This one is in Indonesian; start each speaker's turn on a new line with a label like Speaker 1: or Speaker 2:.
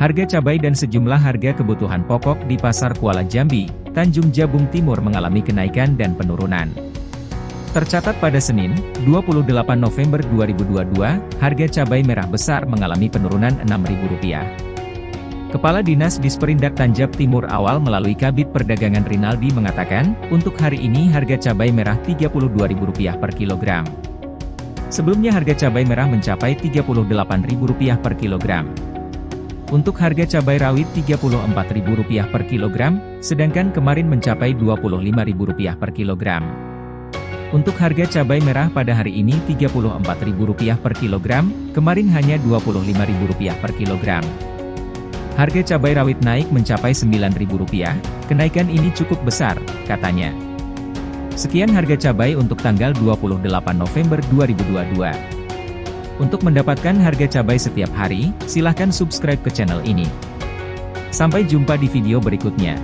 Speaker 1: Harga cabai dan sejumlah harga kebutuhan pokok di Pasar Kuala Jambi, Tanjung Jabung Timur mengalami kenaikan dan penurunan. Tercatat pada Senin, 28 November 2022, harga cabai merah besar mengalami penurunan Rp6.000. Kepala Dinas Disperindak Tanjab Timur awal melalui Kabit Perdagangan Rinaldi mengatakan, untuk hari ini harga cabai merah Rp32.000 per kilogram. Sebelumnya harga cabai merah mencapai Rp38.000 per kilogram. Untuk harga cabai rawit Rp34.000 per kilogram, sedangkan kemarin mencapai Rp25.000 per kilogram. Untuk harga cabai merah pada hari ini Rp34.000 per kilogram, kemarin hanya Rp25.000 per kilogram. Harga cabai rawit naik mencapai Rp9.000, kenaikan ini cukup besar, katanya. Sekian harga cabai untuk tanggal 28 November 2022. Untuk mendapatkan harga cabai setiap hari, silahkan subscribe ke channel ini. Sampai jumpa di video berikutnya.